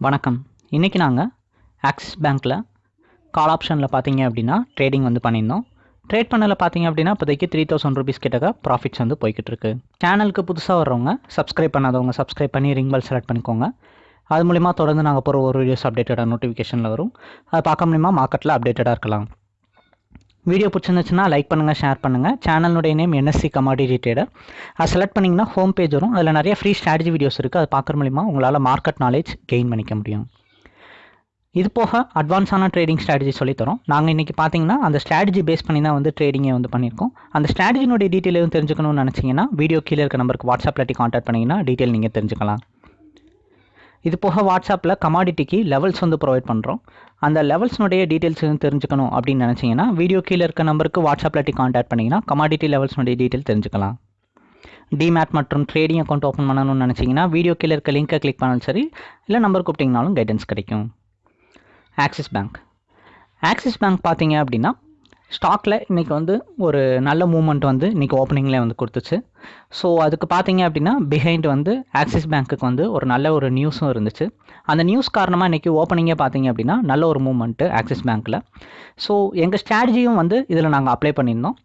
வணக்கம். இன்றைக்கி நாங்கள் ஆக்சிஸ் பேங்க்கில் கால் ஆப்ஷனில் பார்த்தீங்க அப்படின்னா ட்ரேடிங் வந்து பண்ணியிருந்தோம். ட்ரேட் பண்ணல பார்த்தீங்க அப்படின்னா இப்போதைக்கு த்ரீ தௌசண்ட் ருபீஸ் கிட்டக்க ப்ராஃபிட்ஸ் வந்து போய்கிட்டு இருக்கு. சேனலுக்கு புதுசாக வர்றவங்க சப்ஸ்கிரைப் பண்ணாதவங்க சப்ஸ்கிரைப் பண்ணி ரிங் பெல் செலக்ட் பண்ணிக்கோங்க. அது மூலிமா தொடர்ந்து நாங்கள் போகிற ஒரு வீடியோஸ் அப்டேட்டடாக நோட்டிஃபிகேஷனில் வரும். அதை பார்க்க மூலிமா மார்க்கெட்டில் அப்டேட்டடாக இருக்கலாம். வீடியோ பிடிச்சிருந்துச்சுன்னா லைக் பண்ணுங்கள் ஷேர் பண்ணுங்கள் சேனலுடைய நேம் என்எஸ்சி கமாடிட்டி ட்ரேடர் அதை செலக்ட் பண்ணிங்கன்னா ஹோம் பேஜ் வரும். அதில் நிறைய ஃப்ரீ ஸ்ட்ராட்டஜி வீடியோஸ் இருக்குது அது பார்க்குற மூலிமா உங்களால் மார்க்கெட் நாலேஜ் கெயின் பண்ணிக்க முடியும். இது போக அட்வான்ஸான ட்ரேடிங் ஸ்ட்ராட்டஜி சொல்லித்தரோம். நாங்கள் இன்றைக்கி பார்த்தீங்கன்னா அந்த ஸ்ட்ராட்டஜி பேஸ் பண்ணி தான் வந்து ட்ரேடிங்கை வந்து பண்ணியிருக்கோம். அந்த ஸ்ட்ராட்டஜினுடைய டீட்டெயில் எதுவும் தெரிஞ்சுக்கணும்னு நினச்சிங்கன்னா வீடியோ கீழே இருக்க நம்பருக்கு வாட்ஸ்அப்பில் கான்டாக்ட் பண்ணிங்கன்னா டீட்டெயில் நீங்கள் தெரிஞ்சுக்கலாம். இது போக வாட்ஸ்அப்பில் கமாடிட்டிக்கு லெவல்ஸ் வந்து ப்ரொவைட் பண்ணுறோம் அந்த லெவல்ஸ்னுடைய டீட்டெயில்ஸ் எதுவும் தெரிஞ்சுக்கணும் அப்படின்னு நினச்சிங்கன்னா வீடியோ கீழே இருக்க நம்பருக்கு வாட்ஸ்அப்பில் கான்டாக்ட் பண்ணிங்கன்னா கமாடிட்டி லெவல்ஸ்னுடைய டீட்டெயில் தெரிஞ்சுக்கலாம். டிமேட் மற்றும் ட்ரேடிங் அக்கௌண்ட் ஓப்பன் பண்ணணும்னு நினச்சிங்கன்னா வீடியோ கீழே இருக்க லிங்க்கை கிளிக் பண்ணாலும் சரி இல்லை நம்பர் கூப்பிட்டிங்கனாலும் கைடன்ஸ் கிடைக்கும். ஆக்சிஸ் பேங்க் ஆக்சிஸ் பேங்க் பார்த்தீங்க அப்படின்னா ஸ்டாக்கில் இன்றைக்கி வந்து ஒரு நல்ல மூமெண்ட் வந்து இன்றைக்கி ஓப்பனிங்கில் வந்து கொடுத்துச்சு. ஸோ அதுக்கு பார்த்தீங்க அப்படின்னா பிஹைண்ட் வந்து ஆக்சிஸ் பேங்க்குக்கு வந்து ஒரு நல்ல ஒரு நியூஸும் இருந்துச்சு. அந்த நியூஸ் காரணமாக இன்றைக்கி ஓப்பனிங்கே பார்த்தீங்க அப்படின்னா நல்ல ஒரு மூமெண்ட்டு ஆக்சிஸ் பேங்க்கில் ஸோ எங்கள் ஸ்ட்ராட்டஜியும் வந்து இதில் நாங்கள் அப்ளை பண்ணியிருந்தோம்.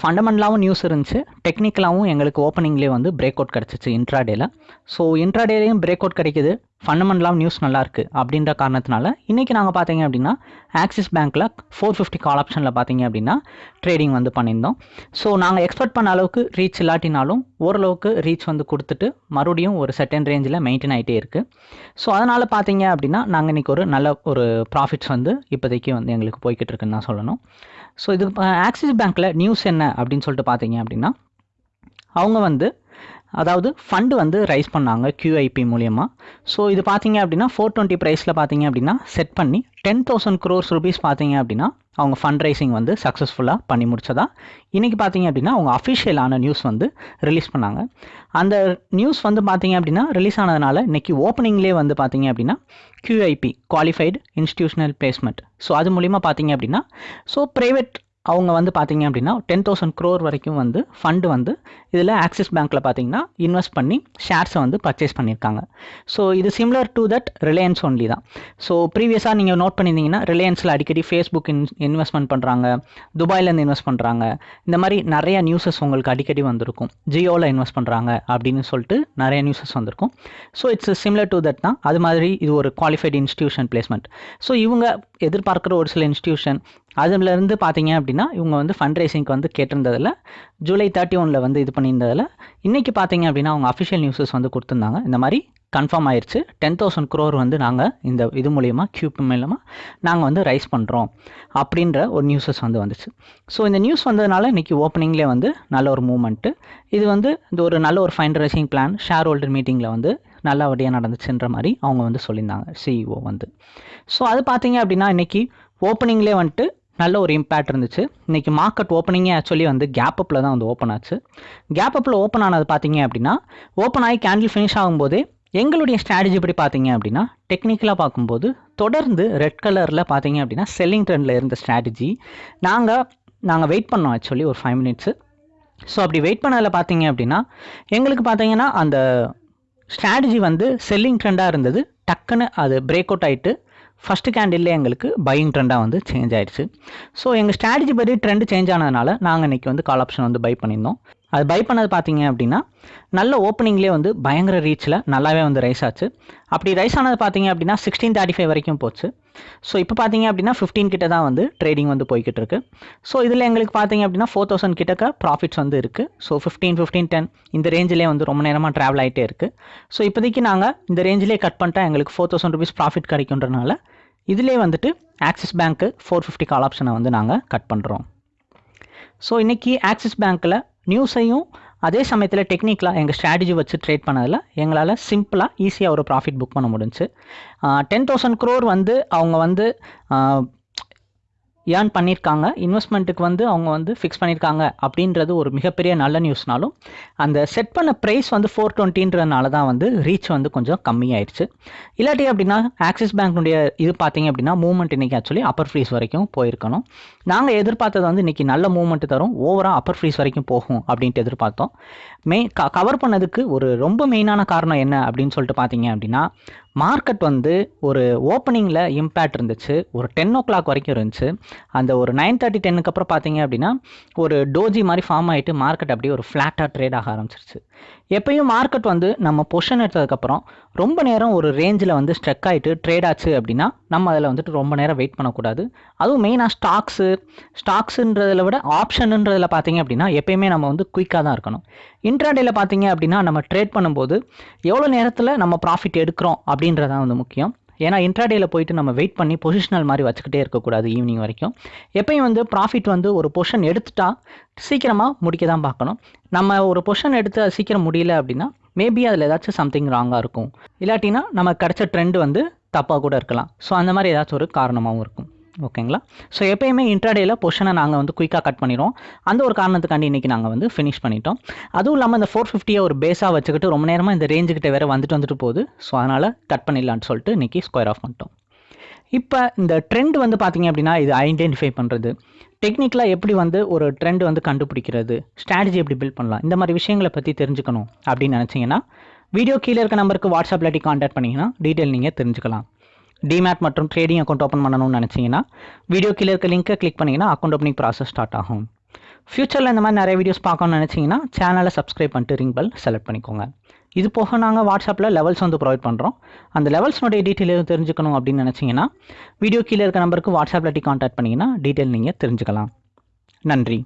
ஃபண்டமெண்டலாகவும் நியூஸ் இருந்துச்சு. டெக்னிக்கலாகவும் எங்களுக்கு ஓப்பனிங்லேயே வந்து பிரேக் அவுட் கிடச்சிச்சு இன்ட்ராடேல ஸோ இன்ட்ராடேலையும் பிரேக் அவுட் கிடைக்குது. ஃபண்டமெண்டலாகவும் நியூஸ் நல்லாயிருக்கு அப்படின்ற காரணத்தினால இன்றைக்கி நாங்கள் பார்த்தீங்க அப்படின்னா ஆக்சிஸ் பேங்க்கில் ஃபோர் ஃபிஃப்டி கால் ஆப்ஷனில் பார்த்தீங்க அப்படின்னா ட்ரேடிங் வந்து பண்ணியிருந்தோம். ஸோ நாங்கள் எக்ஸ்பெக்ட் பண்ண அளவுக்கு ரீச் இல்லாட்டினாலும் ஓரளவுக்கு ரீச் வந்து கொடுத்துட்டு மறுபடியும் ஒரு செகண்ட் ரேஞ்சில் மெயின்டைன் ஆகிட்டே இருக்குது ஸோ அதனால் பார்த்தீங்க அப்படின்னா நாங்கள் இன்றைக்கி ஒரு நல்ல ஒரு ப்ராஃபிட்ஸ் வந்து இப்போதைக்கு வந்து எங்களுக்கு போய்கிட்டு இருக்குன்னு தான் சொல்லணும். ஸோ இது ஆக்சிஸ் பேங்க்கில் நியூஸ் என்ன அப்படின்னு சொல்லிட்டு பார்த்தீங்க அப்படின்னா அவங்க வந்து அதாவது ஃபண்டு வந்து ரைஸ் பண்ணாங்க கியூஐபி மூலியமாக ஸோ இது பார்த்தீங்க அப்படின்னா ஃபோர் டுவெண்ட்டி ப்ரைஸில் பார்த்தீங்க அப்படின்னா செட் பண்ணி டென் தௌசண்ட் க்ரோர்ஸ் ருபீஸ் பார்த்தீங்க அப்படின்னா அவங்க ஃபண்ட் ரைசிங் வந்து சக்ஸஸ்ஃபுல்லாக பண்ணி முடிச்சதா. இன்றைக்கி பார்த்தீங்க அப்படின்னா அவங்க அஃபிஷியலான நியூஸ் வந்து ரிலீஸ் பண்ணாங்க. அந்த நியூஸ் வந்து பார்த்தீங்க அப்படின்னா ரிலீஸ் ஆனதுனால இன்றைக்கி ஓப்பனிங்லேயே வந்து பார்த்தீங்க அப்படின்னா QIP qualified institutional placement so அது மூலிமா பார்த்தீங்க அப்படின்னா ஸோ ப்ரைவேட் அவங்க வந்து பார்த்தீங்க அப்படின்னா டென் தௌசண்ட் க்ரோர் வரைக்கும் வந்து ஃபண்டு வந்து இதில் ஆக்சிஸ் பேங்க்கில் பார்த்தீங்கன்னா இன்வெஸ்ட் பண்ணி ஷேர்ஸை வந்து பர்ச்சேஸ் பண்ணியிருக்காங்க. ஸோ இது similar to that Reliance only தான். ஸோ ப்ரீவியஸாக நீங்கள் நோட் பண்ணியிருந்தீங்கன்னா ரிலையன்ஸில் அடிக்கடி ஃபேஸ்புக் இன் இன்வெஸ்ட்மெண்ட் பண்ணுறாங்க துபாயிலேருந்து இன்வெஸ்ட் பண்ணுறாங்க இந்த மாதிரி நிறைய நியூஸஸ் உங்களுக்கு அடிக்கடி வந்திருக்கும். ஜியோவில் இன்வெஸ்ட் பண்ணுறாங்க அப்படின்னு சொல்லிட்டு நிறைய நியூஸஸ் வந்திருக்கும். So it's similar to that தான். அது மாதிரி இது ஒரு குவாலிஃபைடு இன்ஸ்டியூஷன் பிளேஸ்மெண்ட் ஸோ இவங்க எதிர்பார்க்குற ஒரு சில இன்ஸ்டியூஷன் அதுலேருந்து பார்த்தீங்க அப்படின்னா இவங்க வந்து ஃபண்ட் ரைசிங்க்கு வந்து கேட்டிருந்ததில் ஜூலை தேர்ட்டி ஒனில் வந்து இது பண்ணியிருந்ததில் இன்றைக்கி பார்த்தீங்க அப்படின்னா அவங்க அஃபிஷியல் நியூஸஸ் வந்து கொடுத்துருந்தாங்க. இந்த மாதிரி கன்ஃபார்ம் ஆயிடுச்சு டென் தௌசண்ட் க்ரோர் வந்து நாங்கள் இந்த இது மூலிமா கியூப் மூலமாக நாங்கள் வந்து ரைஸ் பண்ணுறோம் அப்படின்ற ஒரு நியூஸஸ் வந்து வந்துச்சு. ஸோ இந்த நியூஸ் வந்ததுனால இன்றைக்கி ஓப்பனிங்லேயே வந்து நல்ல ஒரு மூமெண்ட்டு இது வந்து இந்த ஒரு நல்ல ஒரு fund raising plan shareholder மீட்டிங்கில் வந்து நல்லபடியாக நடந்துச்சுன்ற மாதிரி அவங்க வந்து சொல்லியிருந்தாங்க சிஇஓ வந்து. ஸோ அது பார்த்தீங்க அப்படின்னா இன்றைக்கி ஓப்பனிங்லேயே வந்துட்டு நல்ல ஒரு இம்பேக்ட் இருந்துச்சு. இன்றைக்கி மார்க்கெட் ஓப்பனிங்கே ஆக்சுவலி வந்து கேப் அப்பில் தான் வந்து ஓப்பன் ஆச்சு. கேப் அப்பில் ஓப்பன் ஆனது பார்த்தீங்க அப்படின்னா ஓப்பன் ஆகி கேண்டில் ஃபினிஷ் ஆகும்போதே எங்களுடைய ஸ்ட்ராட்டஜி படி பார்த்தீங்க அப்படின்னா டெக்னிக்கலாக பார்க்கும்போது தொடர்ந்து ரெட் கலரில் பார்த்தீங்க அப்படின்னா செல்லிங் ட்ரெண்டில் இருந்த ஸ்ட்ராட்டஜி நாங்கள் நாங்கள் வெயிட் பண்ணோம் ஆக்சுவலி ஒரு ஃபைவ் மினிட்ஸு ஸோ அப்படி வெயிட் பண்ணதில் பார்த்தீங்க அப்படின்னா எங்களுக்கு பார்த்தீங்கன்னா அந்த ஸ்ட்ராட்டஜி வந்து செல்லிங் ட்ரெண்டாக இருந்தது. டக்குன்னு அது பிரேக் அவுட் ஆகிட்டு ஃபஸ்ட்டு கேண்டில்லே எங்களுக்கு பையிங் ட்ரெண்டாக வந்து சேஞ்ச் ஆயிடுச்சு. ஸோ எங்கள் ஸ்ட்ராட்டஜி படி ட்ரெண்ட் சேஞ்ச் ஆனதுனால நாங்கள் இன்றைக்கி வந்து கால் ஆப்ஷன் வந்து பை பண்ணியிருந்தோம். அது பை பண்ணது பார்த்தீங்க அப்படின்னா நல்ல ஓப்பனிங்லேயே வந்து பயங்கர ரீச்சில் நல்லாவே வந்து ரைஸ் ஆச்சு. அப்படி ரைஸ் ஆனது பார்த்தீங்க அப்படின்னா சிக்ஸ்டீன் தேர்ட்டி ஃபைவ் வரைக்கும் போச்சு. ஸோ இப்போ பார்த்தீங்க அப்படின்னா ஃபிஃப்டீன் கிட்ட தான் வந்து ட்ரேடிங் வந்து போய்கிட்டு இருக்கு. ஸோ இதில் எங்களுக்கு பார்த்தீங்க அப்படின்னா ஃபோர் தௌசண்ட் கிட்டக்க ப்ராஃபிட்ஸ் வந்து இருக்குது ஸோ ஃபிஃப்டீன் ஃபிஃப்டீன் டென் இந்த ரேஞ்சிலே வந்து ரொம்ப நேரமாக ட்ராவல் ஆகிட்டே இருக்குது ஸோ இப்போதைக்கு நாங்கள் இந்த ரேஞ்சிலே கட் பண்ணிட்டா எங்களுக்கு ஃபோர் தௌசண்ட் ருபீஸ் ப்ராஃபிட் கிடைக்குன்றனால இதிலே வந்துட்டு ஆக்சிஸ் பேங்க்கு ஃபோர் ஃபிஃப்டி கால் ஆப்ஷனை வந்து நாங்கள் கட் பண்ணுறோம் ஸோ இன்றைக்கி ஆக்சிஸ் பேங்க்கில் நியூஸையும் அதே சமயத்தில் டெக்னிக்கலாக எங்கள் ஸ்ட்ராட்டஜி வச்சு ட்ரேட் பண்ணதில் எங்களால் சிம்பிளாக ஈஸியாக ஒரு ப்ராஃபிட் புக் பண்ண முடிஞ்சு டென் தௌசண்ட் க்ரோர் வந்து அவங்க வந்து ஏர்ன் பண்ணியிருக்காங்க. இன்வெஸ்ட்மெண்ட்டுக்கு வந்து அவங்க வந்து ஃபிக்ஸ் பண்ணியிருக்காங்க அப்படின்றது ஒரு மிகப்பெரிய நல்ல நியூஸ்னாலும் அந்த செட் பண்ண ப்ரைஸ் வந்து ஃபோர் டுவெண்ட்டின்றதுனால தான் வந்து ரீச் வந்து கொஞ்சம் கம்மியாயிடுச்சு இல்லாட்டி அப்படின்னா ஆக்சிஸ் பேங்க்னுடைய இது பார்த்தீங்க அப்படின்னா மூவ்மெண்ட் இன்றைக்கி ஆக்சுவலி அப்பர் ஃப்ரீஸ் வரைக்கும் போயிருக்கணும். நாங்கள் எதிர்பார்த்தது வந்து இன்றைக்கி நல்ல மூவ்மெண்ட் தரும். ஓவராக அப்பர் ஃப்ரீஸ் வரைக்கும் போகும் அப்படின்ட்டு எதிர்பார்த்தோம். மெயின் க கவர் பண்ணதுக்கு ஒரு ரொம்ப மெயினான காரணம் என்ன அப்படின்னு சொல்லிட்டு பார்த்தீங்க அப்படின்னா மார்க்கெட் வந்து ஒரு ஓப்பனிங்கில் இம்பேக்ட் இருந்துச்சு. ஒரு டென் ஓ கிளாக் வரைக்கும் இருந்துச்சு. அந்த ஒரு நைன் தேர்ட்டி டென்னுக்கு அப்புறம் பார்த்தீங்க அப்படின்னா ஒரு டோஜி மாதிரி ஃபார்ம் ஆகிட்டு மார்க்கெட் அப்படியே ஒரு ஃப்ளாட்டாக ட்ரேட் ஆக ஆரம்பிச்சிருச்சு. எப்பயும் மார்க்கெட் வந்து நம்ம பொஷன் எடுத்ததுக்கப்புறம் ரொம்ப நேரம் ஒரு ரேஞ்சில் வந்து ஸ்ட்ரெக் ஆகிட்டு ட்ரேட் ஆச்சு அப்படின்னா நம்ம அதில் வந்துட்டு ரொம்ப நேரம் வெயிட் பண்ணக்கூடாது. அதுவும் மெயினாக ஸ்டாக்ஸு ஸ்டாக்ஸுன்றதில் விட ஆப்ஷனுன்றதில் பார்த்தீங்க அப்படின்னா எப்பயுமே நம்ம வந்து குயிக்காக தான் இருக்கணும். இன்ட்ராடேயில் பார்த்தீங்க அப்படின்னா நம்ம ட்ரேட் பண்ணும்போது எவ்வளோ நேரத்தில் நம்ம ப்ராஃபிட் எடுக்கிறோம் அப்படின்னு அப்படின்றதான் வந்து முக்கியம். ஏன்னா இன்ட்ராடேல போயிட்டு நம்ம வெயிட் பண்ணி பொசிஷனல் மாதிரி வச்சுக்கிட்டே இருக்கக்கூடாது ஈவினிங் வரைக்கும். எப்பயும் வந்து ப்ராஃபிட் வந்து ஒரு பொஷன் எடுத்துட்டா சீக்கிரமாக முடிக்க தான் பார்க்கணும். நம்ம ஒரு பொஷன் எடுத்து அது சீக்கிரம் முடியல அப்படின்னா மேபி அதில் ஏதாச்சும் சம்திங் ராங்காக இருக்கும். இல்லாட்டினா நம்ம கிடச்ச ட்ரெண்ட் வந்து தப்பாக கூட இருக்கலாம். ஸோ அந்த மாதிரி ஏதாச்சும் ஒரு காரணமாகவும் இருக்கும். ஓகேங்களா? ஸோ எப்போயுமே இன்ட்ராடேயில் பொஷனை நாங்கள் வந்து குயிக்காக கட் பண்ணிடுவோம். அந்த ஒரு காரணத்துக்காண்டி இன்றைக்கி நாங்கள் வந்து ஃபினிஷ் பண்ணிட்டோம். அதுவும் இல்லாமல் இந்த ஃபோர் ஃபிஃப்டியை ஒரு பேஸாக வச்சுக்கிட்டு ரொம்ப நேரமாக இந்த ரேஞ்சுக்கிட்ட வேறு வந்துட்டு வந்துட்டு போகுது. ஸோ அதனால் கட் பண்ணிடலான்னு சொல்லிட்டு இன்றைக்கி ஸ்கொயர் ஆஃப் பண்ணிட்டோம். இப்போ இந்த ட்ரெண்ட் வந்து பார்த்திங்க அப்படின்னா இது ஐடென்டிஃபை பண்ணுறது டெக்னிக்கலாக எப்படி வந்து ஒரு ட்ரெண்ட் வந்து கண்டுபிடிக்கிறது? ஸ்ட்ராட்டஜி எப்படி பில்ட் பண்ணலாம்? இந்த மாதிரி விஷயங்களை பற்றி தெரிஞ்சுக்கணும் அப்படின்னு நினச்சிங்கன்னா வீடியோ கீழே இருக்க நம்பருக்கு வாட்ஸ்அப் இல்லாட்டி காண்டாக்ட் பண்ணிங்கன்னா டீட்டெயில் நீங்கள் தெரிஞ்சுக்கலாம். டிமேட் மற்றும் ட்ரேடிங் அக்கௌண்ட் ஓப்பன் பண்ணணும்னு நினச்சிங்கன்னா வீடியோ கீழே இருக்க லிங்க்கை கிளிக் பண்ணிங்கன்னா அக்கௌண்ட் ஓப்பனிங் ப்ராசஸ் ஸ்டார்ட் ஆகும். ஃப்யூச்சரில் இந்த மாதிரி நிறைய வீடியோஸ் பார்க்கணும்னு நினச்சிங்கன்னா சேனலை சப்ஸ்கிரைப் பண்ணிட்டு ரிங் பெல் செலக்ட் பண்ணிக்கோங்க. இது போக நாங்கள் வாட்ஸ்அப்பில் லெவல்ஸ் வந்து ப்ரொவைட் பண்ணுறோம் அந்த லெவல்ஸ்னுடைய டீட்டெயில் எதுவும் தெரிஞ்சுக்கணும் அப்படின்னு நினச்சிங்கன்னா வீடியோ கீழே இருக்க நம்பருக்கு வாட்ஸ்அப்பில் காண்டாக்ட் பண்ணிங்கன்னா டீட்டெயில் நீங்கள் தெரிஞ்சுக்கலாம். நன்றி.